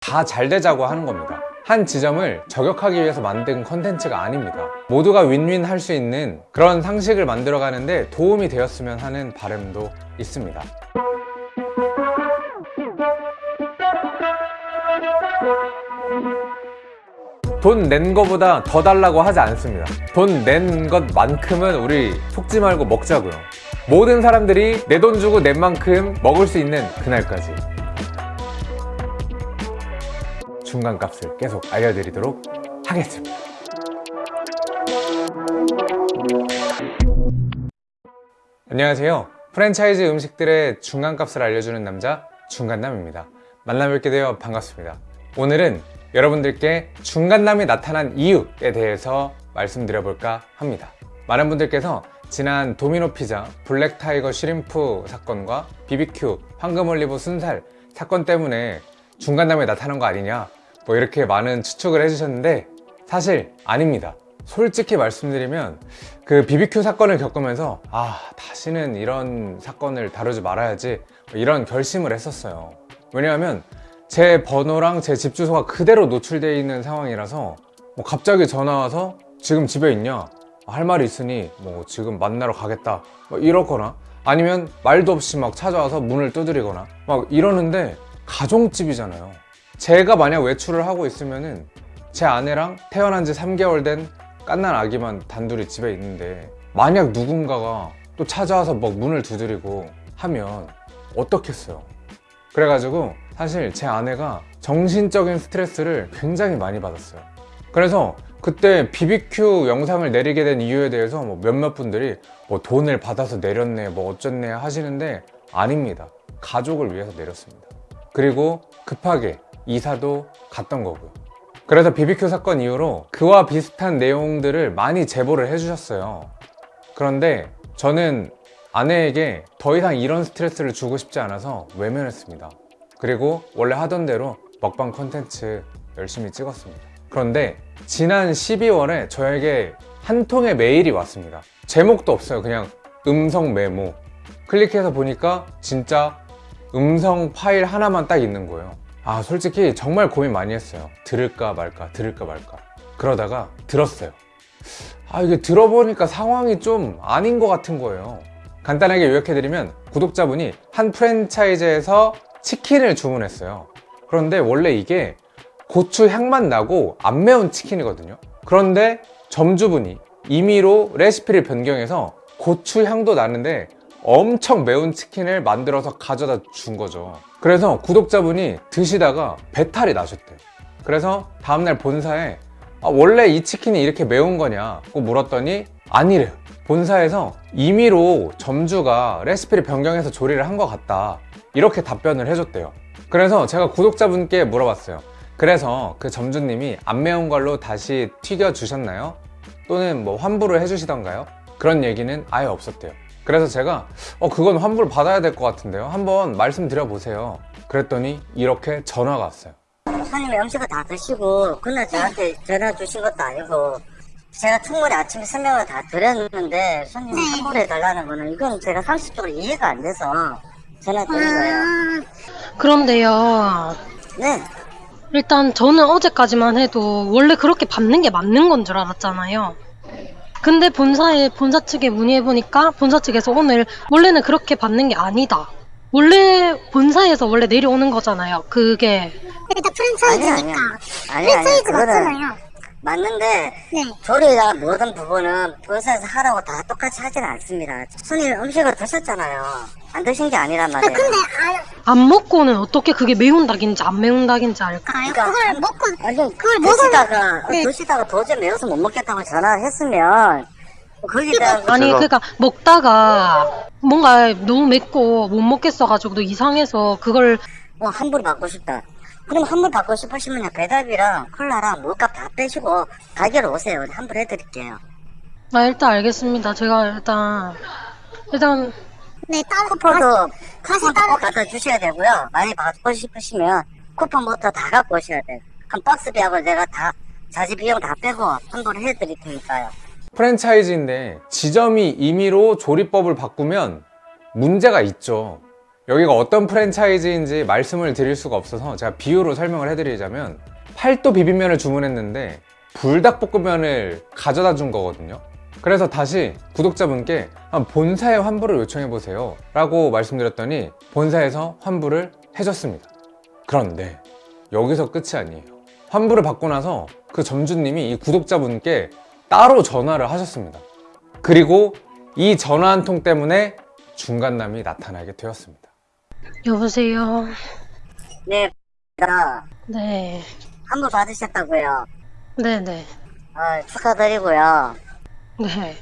다 잘 되자고 하는 겁니다. 한 지점을 저격하기 위해서 만든 컨텐츠가 아닙니다. 모두가 윈윈 할 수 있는 그런 상식을 만들어 가는데 도움이 되었으면 하는 바람도 있습니다. 돈낸 거보다 더 달라고 하지 않습니다. 돈 낸 것만큼은 우리 속지 말고 먹자고요. 모든 사람들이 내 돈 주고 낸 만큼 먹을 수 있는 그날까지. 중간값을 계속 알려드리도록 하겠습니다. 안녕하세요. 프랜차이즈 음식들의 중간값을 알려주는 남자 중간남입니다. 만나뵙게 되어 반갑습니다. 오늘은 여러분들께 중간남이 나타난 이유에 대해서 말씀드려볼까 합니다. 많은 분들께서 지난 도미노 피자, black tiger shrimp 사건과 BBQ, 황금 올리브 순살 사건 때문에 중간남이 나타난 거 아니냐 뭐 이렇게 많은 추측을 해주셨는데 사실 아닙니다. 솔직히 말씀드리면 그 BBQ 사건을 겪으면서 아 다시는 이런 사건을 다루지 말아야지 뭐 이런 결심을 했었어요. 왜냐하면 제 번호랑 제 집 주소가 그대로 노출되어 있는 상황이라서 뭐 갑자기 전화 와서 지금 집에 있냐 할 말이 있으니 뭐 지금 만나러 가겠다 뭐 이러거나 아니면 말도 없이 막 찾아와서 문을 두드리거나 막 이러는데 가정집이잖아요 제가 만약 외출을 하고 있으면은 제 아내랑 태어난 지 3개월 된 깐난 아기만 단둘이 집에 있는데 만약 누군가가 또 찾아와서 막 문을 두드리고 하면 어떻겠어요? 그래가지고 사실 제 아내가 정신적인 스트레스를 굉장히 많이 받았어요. 그래서 그때 BBQ 영상을 내리게 된 이유에 대해서 뭐 몇몇 분들이 뭐 돈을 받아서 내렸네 뭐 어쩌네 하시는데 아닙니다. 가족을 위해서 내렸습니다. 그리고 급하게 이사도 갔던 거고요. 그래서 BBQ 사건 이후로 그와 비슷한 내용들을 많이 제보를 해주셨어요. 그런데 저는 아내에게 더 이상 이런 스트레스를 주고 싶지 않아서 외면했습니다. 그리고 원래 하던 대로 먹방 컨텐츠 열심히 찍었습니다. 그런데 지난 12월에 저에게 한 통의 메일이 왔습니다. 제목도 없어요. 그냥 음성 메모. 클릭해서 보니까 진짜 음성 파일 하나만 딱 있는 거예요 아 솔직히 정말 고민 많이 했어요. 들을까 말까 들을까 말까. 그러다가 들었어요. 아 이게 들어보니까 상황이 좀 아닌 것 같은 거예요. 간단하게 요약해드리면 구독자분이 한 프랜차이즈에서 치킨을 주문했어요. 그런데 원래 이게 고추 향만 나고 안 매운 치킨이거든요. 그런데 점주분이 임의로 레시피를 변경해서 고추 향도 나는데 엄청 매운 치킨을 만들어서 가져다 준 거죠. 그래서 구독자분이 드시다가 배탈이 나셨대요. 그래서 다음날 본사에 아, 원래 이 치킨이 이렇게 매운 거냐고 물었더니 아니래요. 본사에서 임의로 점주가 레시피를 변경해서 조리를 한 것 같다. 이렇게 답변을 해줬대요. 그래서 제가 구독자분께 물어봤어요. 그래서 그 점주님이 안 매운 걸로 다시 튀겨 주셨나요? 또는 뭐 환불을 해주시던가요? 그런 얘기는 아예 없었대요 그래서 제가 어 그건 환불 받아야 될 것 같은데요 한번 말씀드려 보세요 그랬더니 이렇게 전화가 왔어요 손님이 음식을 다 드시고 그날 저한테 전화 주신 것도 아니고 제가 충분히 아침에 설명을 다 드렸는데 손님이 환불해 달라는 거는 이건 제가 상식적으로 이해가 안 돼서 전화 드린 거예요. 그런데요. 네. 일단 저는 어제까지만 해도 원래 그렇게 받는 게 맞는 건 줄 알았잖아요. 근데 본사에 본사 측에 문의해 보니까 본사 측에서 오늘 원래는 그렇게 받는 게 아니다. 원래 본사에서 원래 내려오는 거잖아요. 그게 그게 다 아니야 프랜차이즈니까. 아니야. 아니야 아니야. 프랜차이즈 그거는 맞잖아요. 맞는데 네. 조리나 모든 부분은 본사에서 하라고 다 똑같이 하지는 않습니다. 손님 음식을 드셨잖아요. 안 드신 게 아니란 말이에요. 근데 아, 안 먹고는 어떻게 그게 매운 닭인지 안 매운 닭인지 알까? 알까요? 그러니까 그걸 한- 먹고 아니 그걸 먹으면 드시다가 네. 드시다가 도저히 매워서 못 먹겠다고 전화를 했으면 거기에 대한 아니 그러니까 먹다가 뭔가 너무 맵고 못 먹겠어가지고 이상해서 그걸 뭐 환불 받고 싶다. 그럼 환불 받고 싶으시면 배달비랑 콜라랑 물값 다 빼시고 가게로 오세요. 환불 해 드릴게요. 아 일단 알겠습니다. 제가 일단 일단 네 따로 쿠폰도 가시 쿠폰도 따로 꼭 갖다 주셔야 되고요. 많이 받고 싶으시면 쿠폰부터 다 갖고 오셔야 돼요. 그럼 박스비하고 내가 다 자재 비용 다 빼고 환불 해드릴 테니까요. 프랜차이즈인데 지점이 임의로 조리법을 바꾸면 문제가 있죠 여기가 어떤 프랜차이즈인지 말씀을 드릴 수가 없어서 제가 비유로 설명을 해드리자면 팔도 비빔면을 주문했는데 불닭볶음면을 가져다 준 거거든요. 그래서 다시 구독자분께 한 본사에 환불을 요청해 보세요 라고 말씀드렸더니 본사에서 환불을 해줬습니다. 그런데 여기서 끝이 아니에요. 환불을 받고 나서 그 점주님이 이 구독자분께 따로 전화를 하셨습니다. 그리고 이 전화 한 통 때문에 중간남이 나타나게 되었습니다 여보세요. 네, 나 네. 환불 받으셨다고요. 네네. 아, 축하드리고요. 네.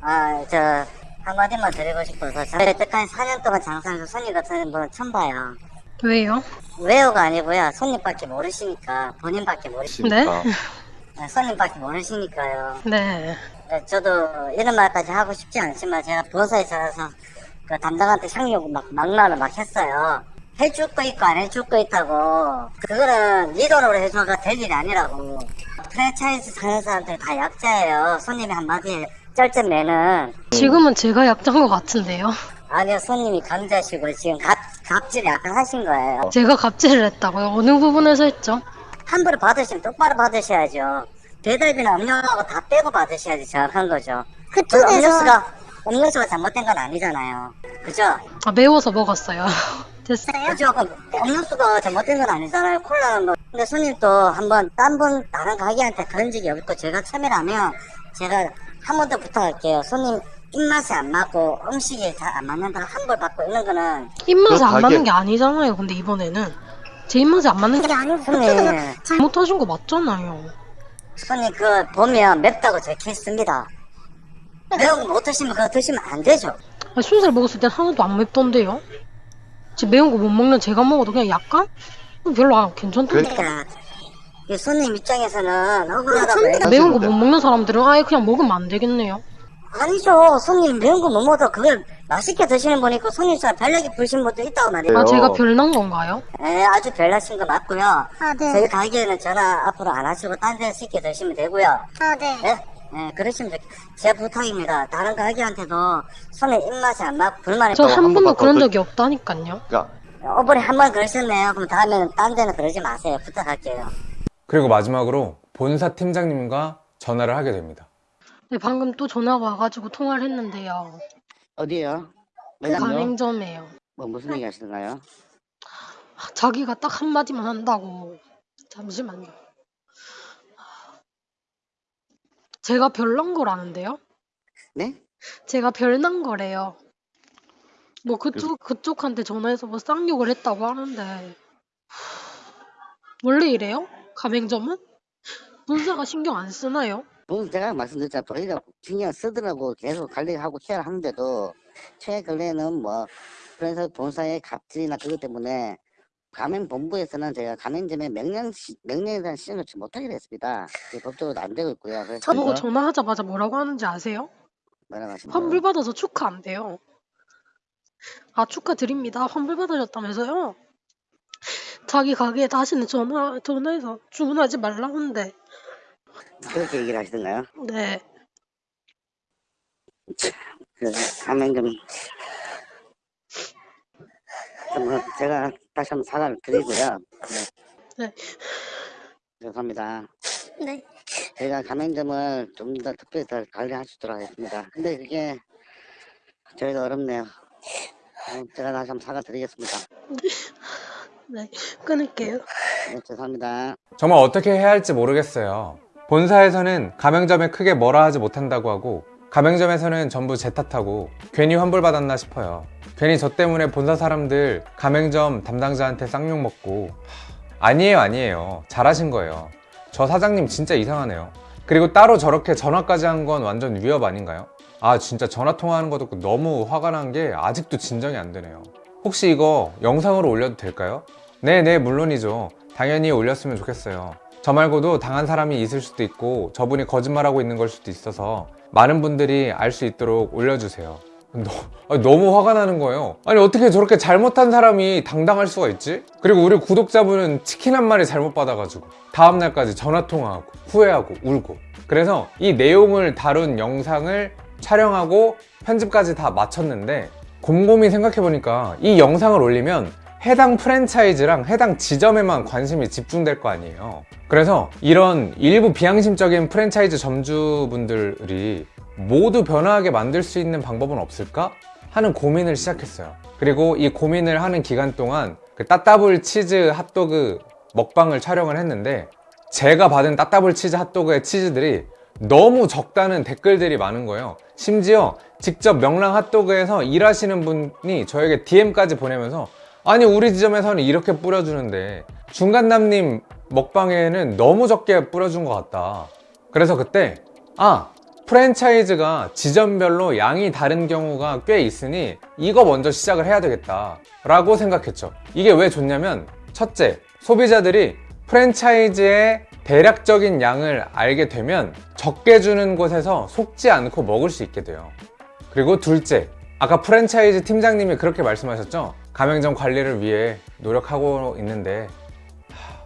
아, 저 한마디만 드리고 싶어서 저 여태까지 4년 동안 장사해서 손님 같은 분 처음 봐요. 왜요? 왜요가 아니고요. 손님밖에 모르시니까 본인밖에 모르시니까 네? 네, 손님밖에 모르시니까요. 네. 네, 저도 이런 말까지 하고 싶지 않지만 제가 본사에 있어서 그 담당한테 상용 막 막말을 막 했어요. 해줄 거 있고 안 해줄 거 있다고. 그거는 네 돈으로 해줘가 될 일이 아니라고. 프랜차이즈 사는 사람들 다 약자예요. 손님이 한마디에 쩔쩔 매는. 지금은 제가 약자인 것 같은데요. 아니요, 손님이 강자시고 지금 갑, 갑질 약간 하신 거예요. 제가 갑질을 했다고요? 어느 부분에서 했죠? 환불을 받으시면 똑바로 받으셔야죠. 배달비나 음료하고 다 빼고 받으셔야지 정확한 거죠. 그쪽에서 음료수가 음료수가 잘못된 건 아니잖아요. 그죠? 아, 매워서 먹었어요. 됐어요? 그죠? 음료수가 잘못된 건 아니잖아요. 콜라는 뭐. 근데 손님도 한번 딴 분 다른 가게한테 그런 적이 없고 제가 참여라면 제가 한 번 더 부탁할게요. 손님 입맛에 안 맞고 음식이 잘 안 맞는다고 환불 받고 이런 거는 입맛에 그안 가게- 맞는 게 아니잖아요. 근데 이번에는. 제 입맛에 안 맞는 게 아니고 손님 잘못하신 거 맞잖아요. 손님 그 보면 맵다고 적혀 있습니다. 매운 거 못 드시면 그거 드시면 안 되죠. 아니, 순살 먹었을 땐 하나도 안 맵던데요? 제 매운 거 못 먹는 제가 먹어도 그냥 약간? 어, 별로 안 괜찮던데. 그러니까 이 손님 입장에서는 억울하다고 매운 거 못 먹는 사람들은 아예 그냥 먹으면 안 되겠네요. 아니죠. 손님 매운 거 못 먹어도 그걸 맛있게 드시는 분이 있고 손님 중에 별나게 부르신 분도 있다고 말이에요. 아? 제가 별난 건가요? 예, 아주 별나신 거 맞고요. 저희 가게에는 전화 앞으로 안 하시고 딴 데서 시켜 드시면 되고요. 아, 네. 예? 예, 그러시면 좋제 부탁입니다. 다른 가게한테도 손님 입맛이 안 맞고 불만이 저또한한 번도 번만 그런 더 적이 없다니까요. 그러니까 어버이 한 번 그러셨네요. 그럼 다음에는 딴 데는 그러지 마세요. 부탁할게요. 그리고 마지막으로 본사 팀장님과 전화를 하게 됩니다 네, 방금 또 전화가 와가지고 통화를 했는데요. 어디요? 매장요? 가맹점이에요. 뭐 무슨 얘기 하시던가요? 자기가 딱 한마디만 한다고. 잠시만요. 제가 별난 거라는데요? 네? 제가 별난 거래요. 뭐 그쪽 그쪽한테 전화해서 뭐 쌍욕을 했다고 하는데 원래 이래요? 가맹점은? 본사가 신경 안 쓰나요? 뭐 제가 말씀드렸잖아요. 저희가 신경 쓰더라고 계속 관리하고 케어를 하는데도 최 근래에는 뭐 그래서 본사의 갑질이나 그것 때문에 가맹 본부에서는 제가 가맹점에 명령 시, 명령에 대한 시정을 지 못하게 됐습니다. 법적으로 안 되고 있고요. 저보고 전화하자마자 뭐라고 하는지 아세요? 뭐라고 하시는 환불? 받아서 축하한대요. 아 축하드립니다. 환불 받으셨다면서요? 자기 가게에 다시는 전화 전화해서 주문하지 말라는데. 그렇게 얘기를 하시던가요? 네. 그 가맹점 뭐 제가 다시 한번 사과를 드리고요. 네. 네. 죄송합니다. 네. 제가 가맹점을 좀 더 특별히 더 관리할 수 있도록 하겠습니다. 근데 그게 저희도 어렵네요. 어, 제가 다시 한번 사과드리겠습니다. 네. 끊을게요. 네, 죄송합니다. 정말 어떻게 해야 할지 모르겠어요. 본사에서는 가맹점에 크게 뭐라 하지 못한다고 하고 가맹점에서는 전부 제 탓하고 괜히 환불받았나 싶어요. 괜히 저 때문에 본사 사람들 가맹점 담당자한테 쌍욕 먹고 하, 아니에요 아니에요 잘하신 거예요. 저 사장님 진짜 이상하네요. 그리고 따로 저렇게 전화까지 한 건 완전 위협 아닌가요? 아 진짜 전화 통화하는 거 듣고 너무 화가 난 게 아직도 진정이 안 되네요. 혹시 이거 영상으로 올려도 될까요? 네네 물론이죠. 당연히 올렸으면 좋겠어요. 저 말고도 당한 사람이 있을 수도 있고 저분이 거짓말하고 있는 걸 수도 있어서 많은 분들이 알 수 있도록 올려주세요. 너무 화가 나는 거예요. 아니 어떻게 저렇게 잘못한 사람이 당당할 수가 있지? 그리고 우리 구독자분은 치킨 한 마리 잘못 받아가지고 다음날까지 전화통화하고 후회하고 울고 그래서 이 내용을 다룬 영상을 촬영하고 편집까지 다 마쳤는데 곰곰이 생각해보니까 이 영상을 올리면 해당 프랜차이즈랑 해당 지점에만 관심이 집중될 거 아니에요. 그래서 이런 일부 비양심적인 프랜차이즈 점주분들이 모두 변화하게 만들 수 있는 방법은 없을까? 하는 고민을 시작했어요. 그리고 이 고민을 하는 기간 동안 그 따따블 치즈 핫도그 먹방을 촬영을 했는데 제가 받은 따따블 치즈 핫도그의 치즈들이 너무 적다는 댓글들이 많은 거예요. 심지어 직접 명랑 핫도그에서 일하시는 분이 저에게 DM까지 보내면서 아니 우리 지점에서는 이렇게 뿌려주는데 중간남님 먹방에는 너무 적게 뿌려준 것 같다. 그래서 그때 아 프랜차이즈가 지점별로 양이 다른 경우가 꽤 있으니 이거 먼저 시작을 해야 되겠다 라고 생각했죠. 이게 왜 좋냐면 첫째 소비자들이 프랜차이즈의 대략적인 양을 알게 되면 적게 주는 곳에서 속지 않고 먹을 수 있게 돼요. 그리고 둘째 아까 프랜차이즈 팀장님이 그렇게 말씀하셨죠 가맹점 관리를 위해 노력하고 있는데 하,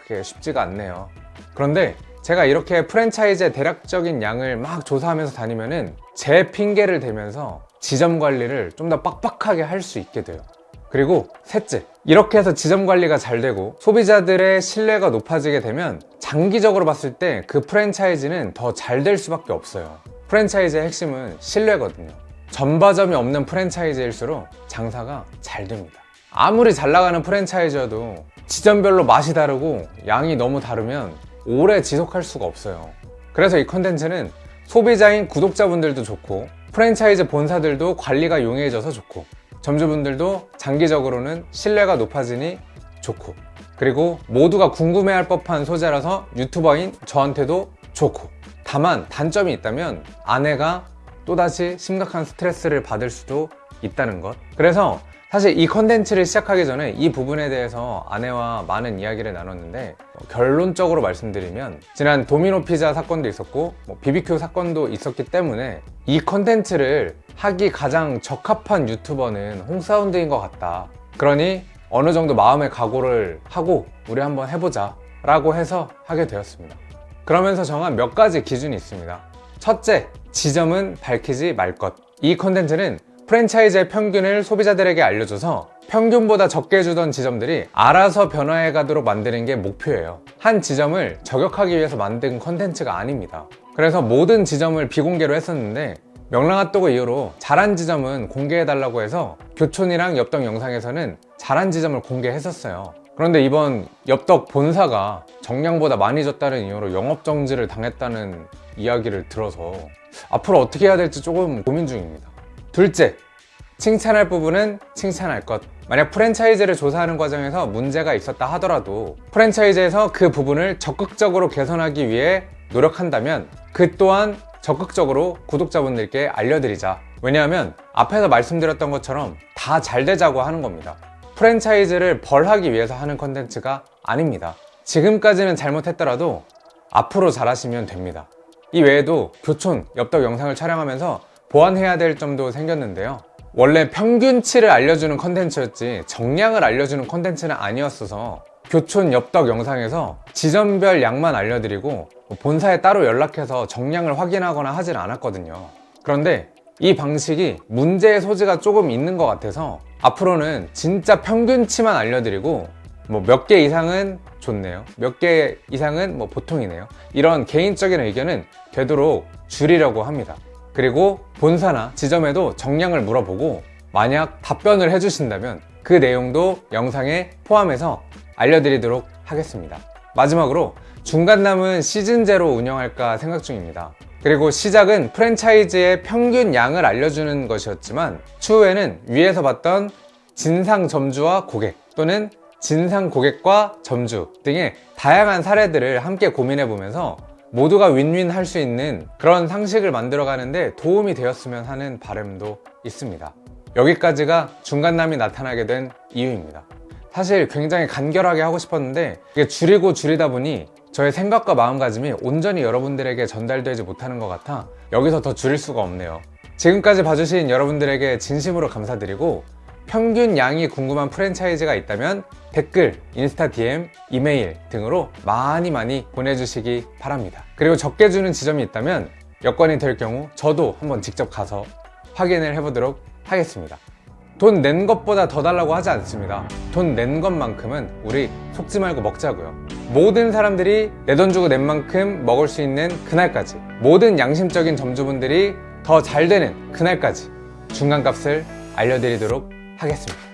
그게 쉽지가 않네요 그런데 제가 이렇게 프랜차이즈의 대략적인 양을 막 조사하면서 다니면은 제 핑계를 대면서 지점 관리를 좀 더 빡빡하게 할 수 있게 돼요. 그리고 셋째, 이렇게 해서 지점 관리가 잘 되고 소비자들의 신뢰가 높아지게 되면 장기적으로 봤을 때 그 프랜차이즈는 더 잘 될 수밖에 없어요. 프랜차이즈의 핵심은 신뢰거든요. 전바점이 없는 프랜차이즈일수록 장사가 잘 됩니다. 아무리 잘 나가는 프랜차이즈여도 지점별로 맛이 다르고 양이 너무 다르면 오래 지속할 수가 없어요. 그래서 이 컨텐츠는 소비자인 구독자분들도 좋고 프랜차이즈 본사들도 관리가 용이해져서 좋고 점주분들도 장기적으로는 신뢰가 높아지니 좋고 그리고 모두가 궁금해할 법한 소재라서 유튜버인 저한테도 좋고 다만 단점이 있다면 아내가 또다시 심각한 스트레스를 받을 수도 있다는 것. 그래서 사실 이 컨텐츠를 시작하기 전에 이 부분에 대해서 아내와 많은 이야기를 나눴는데 어, 결론적으로 말씀드리면 지난 도미노 피자 사건도 있었고 뭐 BBQ 사건도 있었기 때문에 이 컨텐츠를 하기 가장 적합한 유튜버는 홍사운드인 것 같다. 그러니 어느 정도 마음의 각오를 하고 우리 한번 해보자 라고 해서 하게 되었습니다. 그러면서 정한 몇 가지 기준이 있습니다 첫째, 지점은 밝히지 말 것. 이 컨텐츠는 프랜차이즈의 평균을 소비자들에게 알려줘서 평균보다 적게 주던 지점들이 알아서 변화해 가도록 만드는 게 목표예요. 한 지점을 저격하기 위해서 만든 컨텐츠가 아닙니다. 그래서 모든 지점을 비공개로 했었는데 명랑핫도그 이후로 잘한 지점은 공개해달라고 해서 교촌이랑 엽떡 영상에서는 잘한 지점을 공개했었어요. 그런데 이번 엽떡 본사가 정량보다 많이 줬다는 이유로 영업정지를 당했다는 이야기를 들어서 앞으로 어떻게 해야 될지 조금 고민 중입니다. 둘째, 칭찬할 부분은 칭찬할 것. 만약 프랜차이즈를 조사하는 과정에서 문제가 있었다 하더라도 프랜차이즈에서 그 부분을 적극적으로 개선하기 위해 노력한다면 그 또한 적극적으로 구독자분들께 알려드리자. 왜냐하면 앞에서 말씀드렸던 것처럼 다 잘 되자고 하는 겁니다. 프랜차이즈를 벌하기 위해서 하는 컨텐츠가 아닙니다. 지금까지는 잘못했더라도 앞으로 잘하시면 됩니다. 이 외에도 교촌, 엽떡 영상을 촬영하면서 보완해야 될 점도 생겼는데요. 원래 평균치를 알려주는 컨텐츠였지 정량을 알려주는 컨텐츠는 아니었어서 교촌 엽떡 영상에서 지점별 양만 알려드리고 본사에 따로 연락해서 정량을 확인하거나 하진 않았거든요. 그런데 이 방식이 문제의 소지가 조금 있는 것 같아서 앞으로는 진짜 평균치만 알려드리고 뭐 몇 개 이상은 좋네요. 몇 개 이상은 뭐 보통이네요. 이런 개인적인 의견은 되도록 줄이려고 합니다. 그리고 본사나 지점에도 정량을 물어보고 만약 답변을 해주신다면 그 내용도 영상에 포함해서 알려드리도록 하겠습니다. 마지막으로 중간 남은 시즌제로 운영할까 생각 중입니다. 그리고 시작은 프랜차이즈의 평균 양을 알려주는 것이었지만 추후에는 위에서 봤던 진상 점주와 고객 또는 진상 고객과 점주 등의 다양한 사례들을 함께 고민해 보면서 모두가 윈윈 할 수 있는 그런 상식을 만들어 가는데 도움이 되었으면 하는 바람도 있습니다. 여기까지가 중간남이 나타나게 된 이유입니다. 사실 굉장히 간결하게 하고 싶었는데 이게 줄이고 줄이다 보니 저의 생각과 마음가짐이 온전히 여러분들에게 전달되지 못하는 것 같아 여기서 더 줄일 수가 없네요. 지금까지 봐주신 여러분들에게 진심으로 감사드리고 평균 양이 궁금한 프랜차이즈가 있다면 댓글, 인스타 DM, 이메일 등으로 많이 많이 보내주시기 바랍니다. 그리고 적게 주는 지점이 있다면 여건이 될 경우 저도 한번 직접 가서 확인을 해보도록 하겠습니다. 돈 낸 것보다 더 달라고 하지 않습니다. 돈 낸 것만큼은 우리 속지 말고 먹자고요. 모든 사람들이 내 돈 주고 낸 만큼 먹을 수 있는 그날까지 모든 양심적인 점주분들이 더 잘 되는 그날까지 중간값을 알려드리도록 하겠습니다.